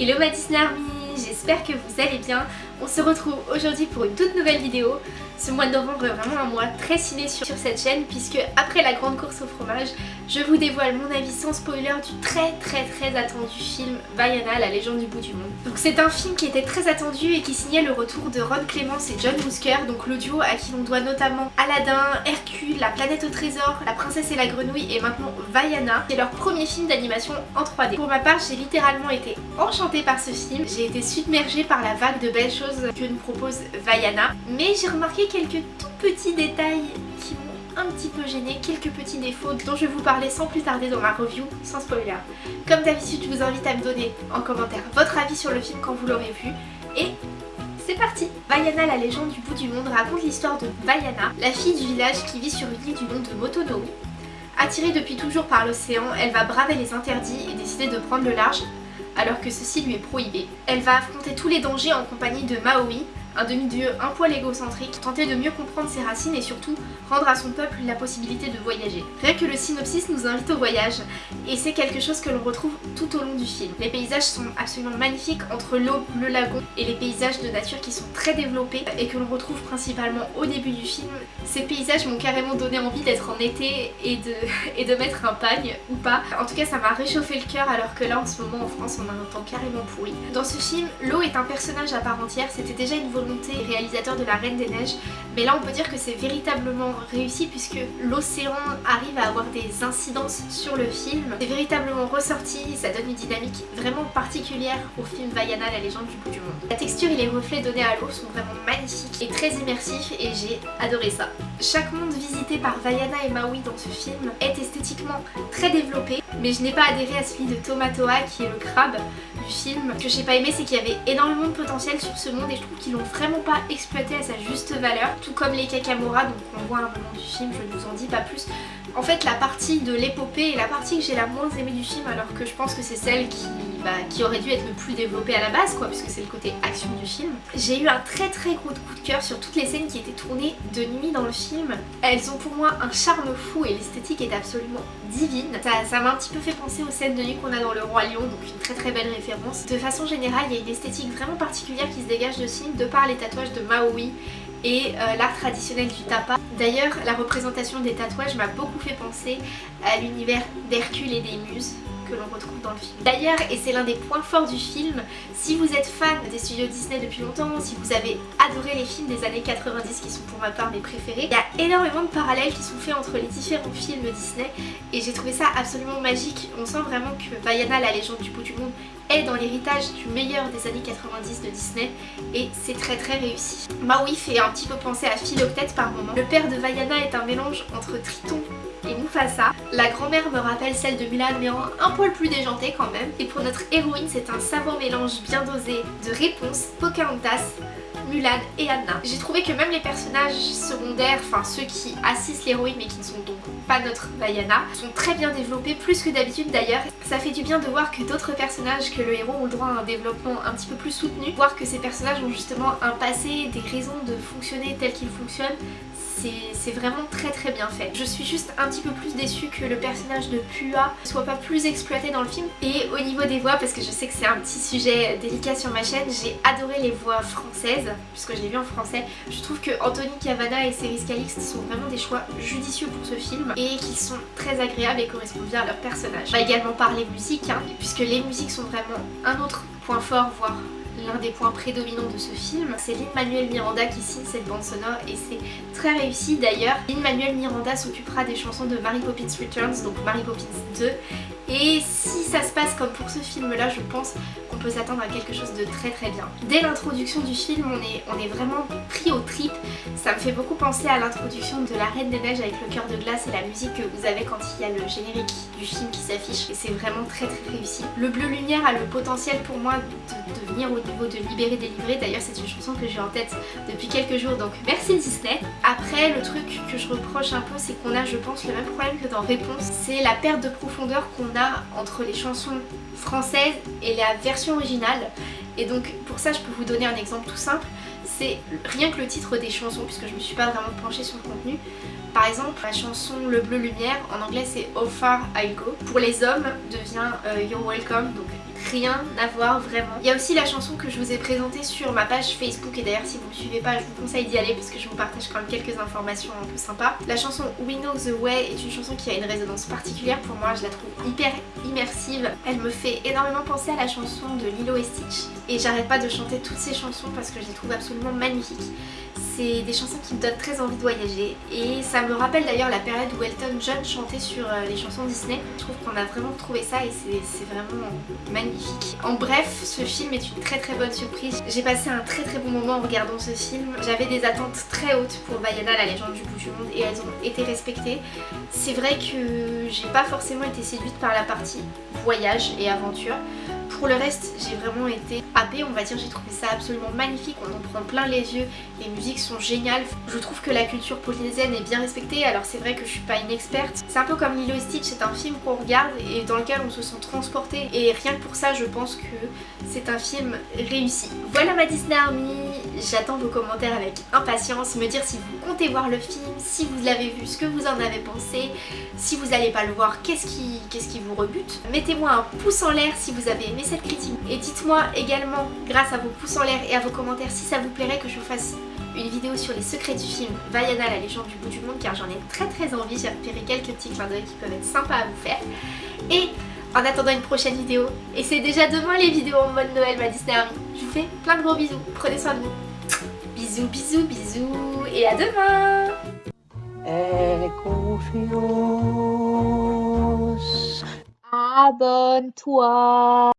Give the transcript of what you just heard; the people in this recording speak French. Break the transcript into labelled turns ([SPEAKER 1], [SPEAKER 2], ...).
[SPEAKER 1] Hello ma Disney Army, j'espère que vous allez bien. On se retrouve aujourd'hui pour une toute nouvelle vidéo. Ce mois de novembre est vraiment un mois très ciné sur, cette chaîne puisque après la grande course au fromage, je vous dévoile mon avis sans spoiler du très très très attendu film Vaiana, la légende du bout du monde. Donc c'est un film qui était très attendu et qui signait le retour de Ron Clements et John Musker, donc l'audio à qui l'on doit notamment Aladdin, Hercule, La planète au trésor, La princesse et la grenouille et maintenant Vaiana. C'est leur premier film d'animation en 3D. Pour ma part, j'ai littéralement été enchantée par ce film. J'ai été submergée par la vague de belles choses que nous propose Vaiana. Mais j'ai remarqué quelques tout petits détails qui m'ont un petit peu gêné, quelques petits défauts dont je vais vous parler sans plus tarder dans ma review, sans spoiler. Comme d'habitude, je vous invite à me donner en commentaire votre avis sur le film quand vous l'aurez vu. Et c'est parti Vaiana, la légende du bout du monde, raconte l'histoire de Vaiana, la fille du village qui vit sur une île du nom de Motonowi. Attirée depuis toujours par l'océan, elle va braver les interdits et décider de prendre le large alors que ceci lui est prohibé. Elle va affronter tous les dangers en compagnie de Maui, un demi-dieu un poil égocentrique, tenter de mieux comprendre ses racines et surtout rendre à son peuple la possibilité de voyager. Rien que le synopsis nous invite au voyage et c'est quelque chose que l'on retrouve tout au long du film. Les paysages sont absolument magnifiques entre l'eau, le lagon et les paysages de nature qui sont très développés et que l'on retrouve principalement au début du film. Ces paysages m'ont carrément donné envie d'être en été et de, et de mettre un pagne ou pas. En tout cas ça m'a réchauffé le cœur alors que là en ce moment en France on a un temps carrément pourri. Dans ce film, l'eau est un personnage à part entière, c'était déjà une réalisateur de La Reine des Neiges mais là on peut dire que c'est véritablement réussi puisque l'océan arrive à avoir des incidences sur le film. C'est véritablement ressorti, ça donne une dynamique vraiment particulière au film Vaiana, la légende du bout du monde. La texture et les reflets donnés à l'eau sont vraiment magnifiques et très immersifs et j'ai adoré ça. Chaque monde visité par Vaiana et Maui dans ce film est esthétiquement très développé mais je n'ai pas adhéré à celui de Tomatoa qui est le crabe du film. Ce que j'ai pas aimé c'est qu'il y avait énormément de potentiel sur ce monde et je trouve qu'ils l'ont vraiment pas exploité à sa juste valeur. Tout comme les Kakamora, donc on voit un moment du film, je ne vous en dis pas plus. En fait la partie de l'épopée est la partie que j'ai la moins aimée du film alors que je pense que c'est celle qui, bah, qui aurait dû être le plus développée à la base quoi puisque c'est le côté action du film. J'ai eu un très très gros coup de cœur sur toutes les scènes qui étaient tournées de nuit dans le film. Elles ont pour moi un charme fou et l'esthétique est absolument divine. Ça m'a un petit peu fait penser aux scènes de nuit qu'on a dans Le Roi Lion donc une très très belle référence. De façon générale il y a une esthétique vraiment particulière qui se dégage de ce film de par les tatouages de Maui et euh, l'art traditionnel du tapa. D'ailleurs, la représentation des tatouages m'a beaucoup fait penser à l'univers d'Hercule et des Muses que l'on retrouve dans le film. D'ailleurs, et c'est l'un des points forts du film, si vous êtes fan des studios Disney depuis longtemps, si vous avez adoré les films des années 90 qui sont pour ma part mes préférés, il y a énormément de parallèles qui sont faits entre les différents films Disney et j'ai trouvé ça absolument magique. On sent vraiment que Vaiana, la légende du bout du monde, est dans l'héritage du meilleur des années 90 de Disney et c'est très très réussi. Maui fait un petit peu penser à Philoctète par moment. Le père de Vaiana est un mélange entre Triton et Mufasa. La grand-mère me rappelle celle de Mulan mais un poil plus déjantée quand même. Et pour notre héroïne c'est un savant mélange bien dosé de réponses Pocahontas, Mulan et Anna. J'ai trouvé que même les personnages secondaires, enfin ceux qui assistent l'héroïne mais qui ne sont donc pas notre Vaiana, sont très bien développés, plus que d'habitude d'ailleurs. Ça fait du bien de voir que d'autres personnages que le héros ont le droit à un développement un petit peu plus soutenu, voir que ces personnages ont justement un passé, des raisons de fonctionner tel qu'ils fonctionnent, c'est vraiment très très bien fait. Je suis juste un petit peu plus déçue que le personnage de Pua soit pas plus exploité dans le film. Et au niveau des voix, parce que je sais que c'est un petit sujet délicat sur ma chaîne, j'ai adoré les voix françaises, puisque je l'ai vu en français. Je trouve que Anthony Cavana et Céris Calixte sont vraiment des choix judicieux pour ce film et qui sont très agréables et correspondent bien à leur personnage. On va également parler musique, hein, puisque les musiques sont vraiment un autre point fort, voire l'un des points prédominants de ce film. C'est Lin-Manuel Miranda qui signe cette bande sonore et c'est très réussi d'ailleurs. Lin-Manuel Miranda s'occupera des chansons de Mary Poppins Returns, donc Mary Poppins 2 et si ça se passe comme pour ce film là je pense qu'on peut s'attendre à quelque chose de très très bien. Dès l'introduction du film on est, vraiment pris au trip, ça me fait beaucoup penser à l'introduction de La Reine des Neiges avec le cœur de glace et la musique que vous avez quand il y a le générique du film qui s'affiche et c'est vraiment très très réussi. Le Bleu Lumière a le potentiel pour moi de, venir au niveau de Libérer Délivrer, d'ailleurs c'est une chanson que j'ai en tête depuis quelques jours donc merci Disney. Après le truc que je reproche un peu c'est qu'on a je pense le même problème que dans Réponse, c'est la perte de profondeur qu'on a entre les chansons françaises et la version originale. Et donc pour ça je peux vous donner un exemple tout simple. C'est rien que le titre des chansons, puisque je me suis pas vraiment penchée sur le contenu. Par exemple, la chanson Le Bleu Lumière, en anglais c'est How Far I Go. Pour les hommes, devient euh, You're Welcome, donc rien à voir vraiment. Il y a aussi la chanson que je vous ai présentée sur ma page Facebook et d'ailleurs si vous me suivez pas je vous conseille d'y aller parce que je vous partage quand même quelques informations un peu sympas. La chanson We Know The Way est une chanson qui a une résonance particulière pour moi, je la trouve hyper immersive. Elle me fait énormément penser à la chanson de Lilo et Stitch et j'arrête pas de chanter toutes ces chansons parce que je les trouve absolument magnifiques. C'est des chansons qui me donnent très envie de voyager et ça me rappelle d'ailleurs la période où Elton John chantait sur euh, les chansons Disney. Je trouve qu'on a vraiment trouvé ça et c'est vraiment magnifique. En bref, ce film est une très très bonne surprise. J'ai passé un très très bon moment en regardant ce film. J'avais des attentes très hautes pour Vaiana, la légende du bout du monde et elles ont été respectées. C'est vrai que j'ai pas forcément été séduite par la partie voyage et aventure. Pour le reste, j'ai vraiment été happée, on va dire, j'ai trouvé ça absolument magnifique, on en prend plein les yeux, les musiques sont géniales. Je trouve que la culture polynésienne est bien respectée, alors c'est vrai que je suis pas une experte. C'est un peu comme Lilo et Stitch, c'est un film qu'on regarde et dans lequel on se sent transporté et rien que pour ça, je pense que c'est un film réussi. Voilà ma Disney Army, j'attends vos commentaires avec impatience, me dire si vous comptez voir le film, si vous l'avez vu, ce que vous en avez pensé, si vous n'allez pas le voir, qu'est-ce qui, vous rebute? Mettez-moi un pouce en l'air si vous avez aimé cette critique. Et dites-moi également, grâce à vos pouces en l'air et à vos commentaires, si ça vous plairait que je vous fasse une vidéo sur les secrets du film Vaiana, la légende du bout du monde, car j'en ai très très envie. J'ai repéré quelques petits clins d'œil qui peuvent être sympas à vous faire. Et en attendant une prochaine vidéo, et c'est déjà demain les vidéos en mode Noël, ma Disney Army, je vous fais plein de gros bisous. Prenez soin de vous. Bisous, bisous, bisous, et à demain. Abonne-toi